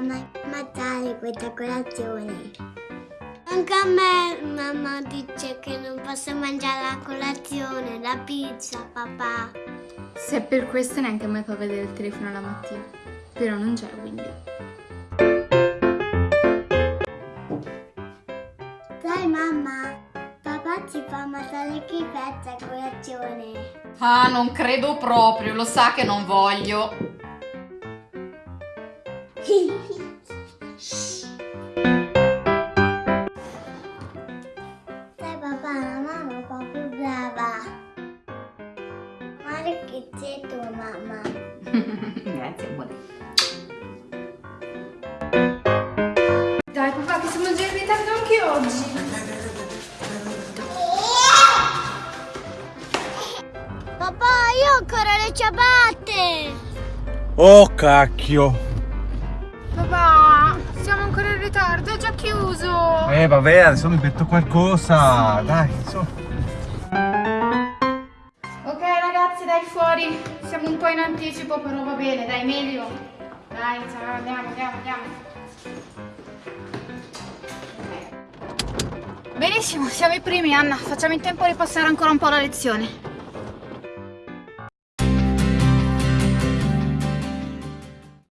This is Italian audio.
ma mangiare questa colazione. Anche a me mamma dice che non posso mangiare la colazione, la pizza, papà. Se è per questo neanche a me fa vedere il telefono la mattina. Però non c'è quindi. Dai mamma, papà ci fa mangiare schifezza a colazione. Ah, non credo proprio, lo sa che non voglio. Dai papà, la mamma è un po' più brava. Guarda che c'è tua mamma. Grazie, amore. Dai papà che siamo già in ritardo anche oggi. Papà, io ho ancora le ciabatte. Oh cacchio! Siamo ancora in ritardo, è già chiuso. Eh vabbè, adesso mi metto qualcosa, dai, su. Ok ragazzi, dai fuori. Siamo un po' in anticipo, però va bene, dai, meglio. Dai, ciao, andiamo, andiamo, andiamo. Benissimo, siamo i primi, Anna. Facciamo in tempo a ripassare ancora un po' la lezione.